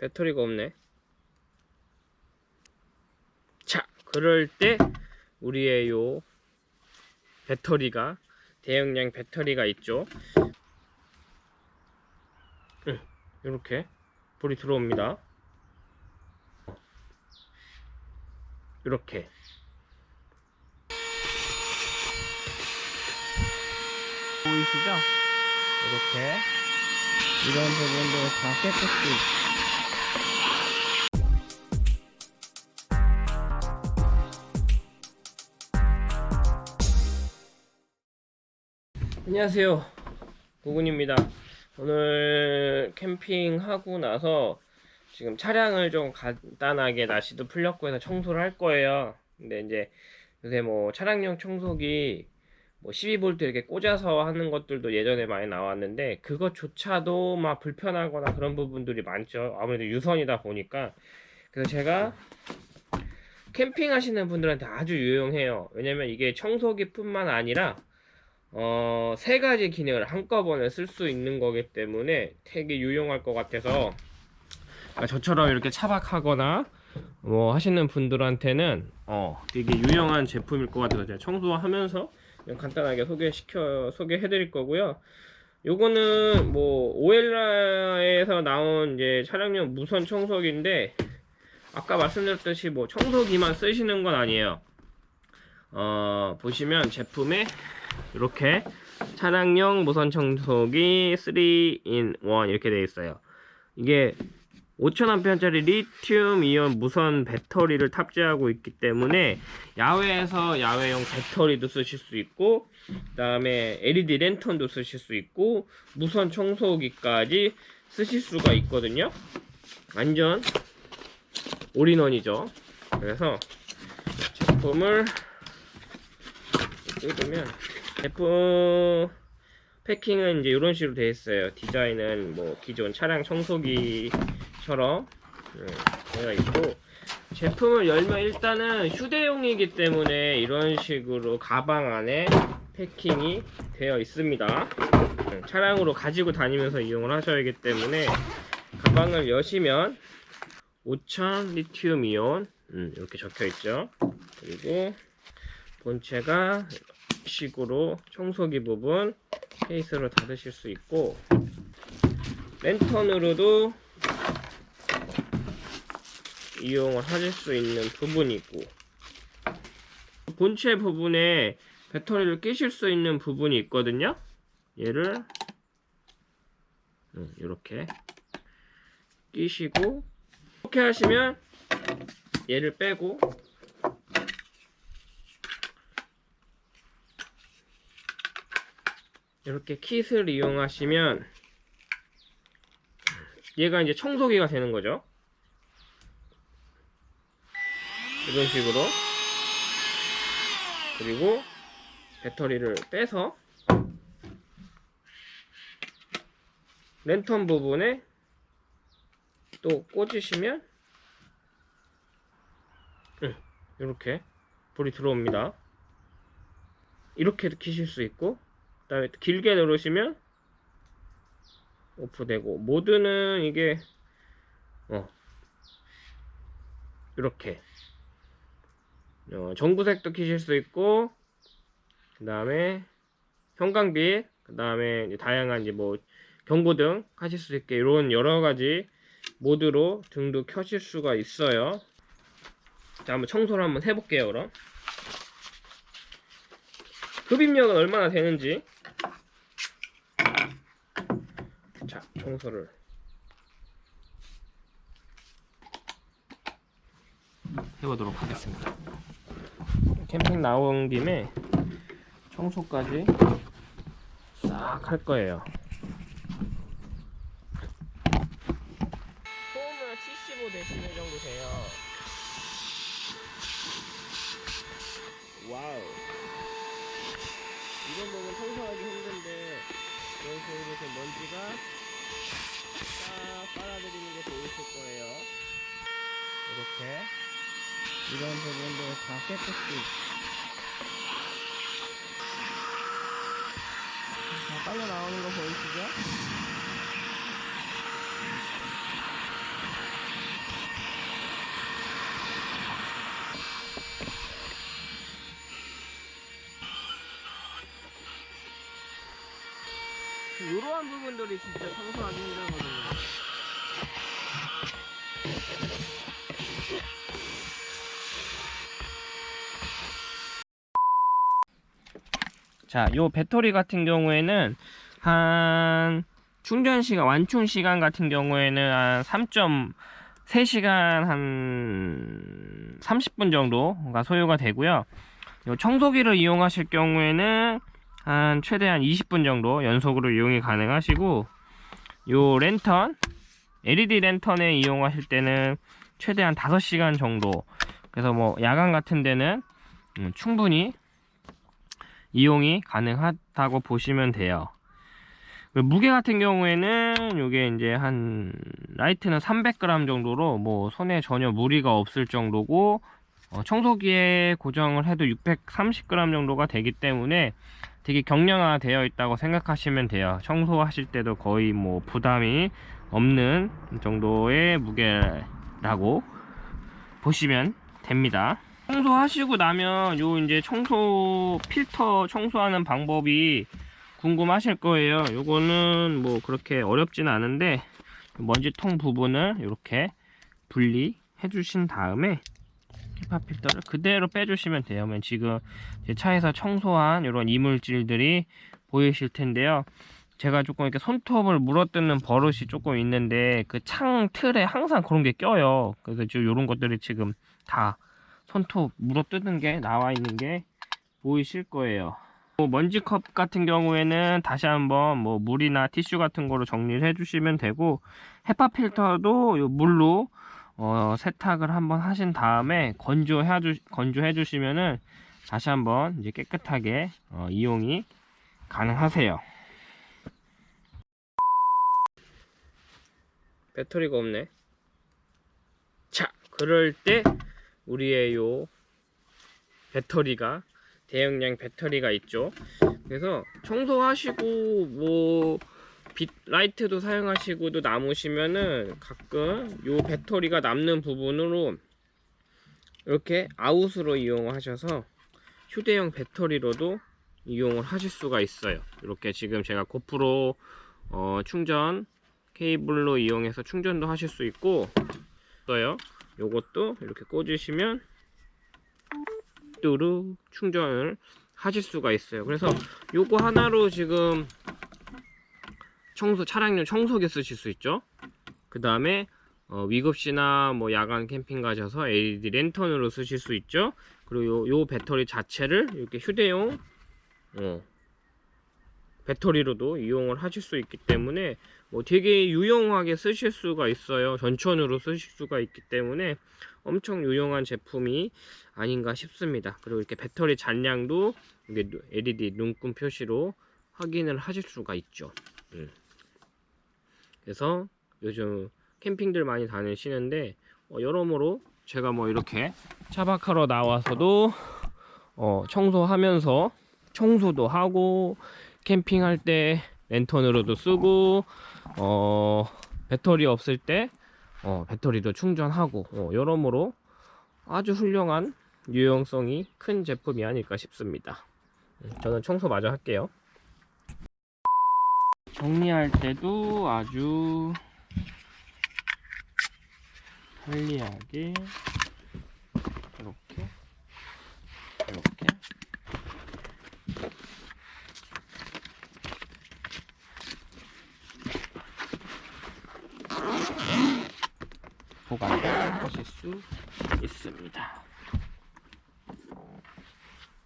배터리가 없네. 자 그럴 때 우리의 요 배터리가 대용량 배터리가 있죠? 이렇게 불이 들어옵니다. 이렇게. 보이시죠? 이렇게. 이런 부분도 다 깨끗이 안녕하세요. 구군입니다. 오늘 캠핑하고 나서 지금 차량을 좀 간단하게 날씨도 풀렸고 해서 청소를 할 거예요. 근데 이제 요새 뭐 차량용 청소기 뭐 12V 이렇게 꽂아서 하는 것들도 예전에 많이 나왔는데 그것조차도 막 불편하거나 그런 부분들이 많죠. 아무래도 유선이다 보니까. 그래서 제가 캠핑 하시는 분들한테 아주 유용해요. 왜냐면 이게 청소기 뿐만 아니라 어, 세 가지 기능을 한꺼번에 쓸 수 있는 거기 때문에 되게 유용할 것 같아서 아, 저처럼 이렇게 차박하거나 뭐 하시는 분들한테는 어, 되게 유용한 제품일 것 같아서 제가 청소하면서 간단하게 소개시켜 소개해 드릴 거고요. 요거는 뭐 오엘라에서 나온 이제 차량용 무선 청소기인데 아까 말씀드렸듯이 뭐 청소기만 쓰시는 건 아니에요. 어, 보시면 제품에 이렇게 차량용 무선 청소기 3in1 이렇게 되어 있어요. 이게 5000A짜리 리튬 이온 무선 배터리를 탑재하고 있기 때문에 야외에서 야외용 배터리도 쓰실 수 있고 그 다음에 LED 랜턴도 쓰실 수 있고 무선 청소기까지 쓰실 수가 있거든요 완전 올인원이죠 그래서 제품을 뜯으면 제품 패킹은 이제 이런 식으로 되어 있어요. 디자인은 뭐 기존 차량 청소기처럼 음, 되어 있고 제품을 열면 일단은 휴대용이기 때문에 이런 식으로 가방 안에 패킹이 되어 있습니다. 음, 차량으로 가지고 다니면서 이용을 하셔야 하기 때문에 가방을 여시면 5000 리튬 이온 음, 이렇게 적혀 있죠. 그리고 본체가 식으로 청소기 부분 케이스로 닫으실 수 있고 랜턴으로도 이용을 하실 수 있는 부분이 있고 본체 부분에 배터리를 끼실 수 있는 부분이 있거든요. 얘를 이렇게 끼시고 이렇게 하시면 얘를 빼고 이렇게 킷을 이용하시면 얘가 이제 청소기가 되는 거죠. 이런 식으로. 그리고 배터리를 빼서 랜턴 부분에 또 꽂으시면 이렇게 불이 들어옵니다. 이렇게도 키실 수 있고. 그 다음에 길게 누르시면 오프되고 모드는 이게 어 이렇게. 어, 전구색도 키실 수 있고 그 다음에 형광빛 그 다음에 다양한 이제 뭐 경고등 하실 수 있게 이런 여러가지 모드로 등도 켜실 수가 있어요. 자 한번 청소를 한번 해볼게요 그럼. 흡입력은 얼마나 되는지 자 청소를. 해보도록 하겠습니다. 캠핑 나온 김에 청소까지 싹 할 거예요. 소음은 75dB 정도 돼요. 와우 이런 부분 청소하기 힘든데 이렇게 먼지가 싹 빨아들이는 게 보이실 거예요 이렇게 이런 부분도 다 깨끗이 다 빨려 나오는 거 보이시죠? 이러한 부분들이 진짜 청소하기 힘들거든요. 자, 요 배터리 같은 경우에는 한 충전 시간, 완충 시간 같은 경우에는 한 3.3시간 한 30분 정도가 소요가 되고요. 요 청소기를 이용하실 경우에는 한 최대한 20분 정도 연속으로 이용이 가능하시고 요 랜턴 LED 랜턴에 이용하실 때는 최대한 5시간 정도. 그래서 뭐 야간 같은 데는 음, 충분히 이용이 가능하다고 보시면 돼요. 그 무게 같은 경우에는 이게 이제 한 라이트는 300g 정도로 뭐 손에 전혀 무리가 없을 정도고 어, 청소기에 고정을 해도 630g 정도가 되기 때문에 되게 경량화 되어 있다고 생각하시면 돼요. 청소하실 때도 거의 뭐 부담이 없는 정도의 무게라고 보시면 됩니다. 청소하시고 나면 요 이제 청소 필터 청소하는 방법이 궁금하실 거예요. 요거는 뭐 그렇게 어렵진 않은데 먼지통 부분을 이렇게 분리해 주신 다음에 히파 필터를 그대로 빼주시면 돼요. 그러면 지금 제 차에서 청소한 이런 이물질들이 보이실 텐데요. 제가 조금 이렇게 손톱을 물어뜯는 버릇이 조금 있는데 그 창 틀에 항상 그런 게 껴요. 그래서 지금 이런 것들이 지금 다 손톱 물어뜯는 게 나와 있는 게 보이실 거예요. 뭐 먼지컵 같은 경우에는 다시 한번 뭐 물이나 티슈 같은 거로 정리를 해주시면 되고 헤파 필터도 요 물로 어, 세탁을 한번 하신 다음에 건조해, 주, 건조해 주시면은 다시 한번 이제 깨끗하게 어, 이용이 가능하세요. 배터리가 없네. 자, 그럴 때 우리의 요 배터리가 대용량 배터리가 있죠. 그래서 청소하시고 뭐 빛 라이트도 사용하시고도 남으시면은 가끔 요 배터리가 남는 부분으로 이렇게 아웃으로 이용하셔서 휴대용 배터리로도 이용을 하실 수가 있어요. 이렇게 지금 제가 고프로 어, 충전 케이블로 이용해서 충전도 하실 수 있고 있어요. 요것도 이렇게 꽂으시면 뚜루 충전을 하실 수가 있어요. 그래서 요거 하나로 지금 청소 차량용 청소기 쓰실 수 있죠? 그 다음에 어, 위급시나 뭐 야간 캠핑 가셔서 LED 랜턴으로 쓰실 수 있죠? 그리고 요, 요 배터리 자체를 이렇게 휴대용 어, 배터리로도 이용을 하실 수 있기 때문에 뭐 되게 유용하게 쓰실 수가 있어요. 전천으로 쓰실 수가 있기 때문에 엄청 유용한 제품이 아닌가 싶습니다. 그리고 이렇게 배터리 잔량도 이게 LED 눈금 표시로 확인을 하실 수가 있죠. 음. 그래서 요즘 캠핑들 많이 다니시는데 어, 여러모로 제가 뭐 이렇게 차박하러 나와서도 어, 청소하면서 청소도 하고 캠핑할 때 랜턴으로도 쓰고 어, 배터리 없을 때 어, 배터리도 충전하고 어, 여러모로 아주 훌륭한 유용성이 큰 제품이 아닐까 싶습니다. 음, 저는 청소 마저 할게요 정리할 때도 아주 편리하게 이렇게 이렇게 보관을 하실 수 있습니다.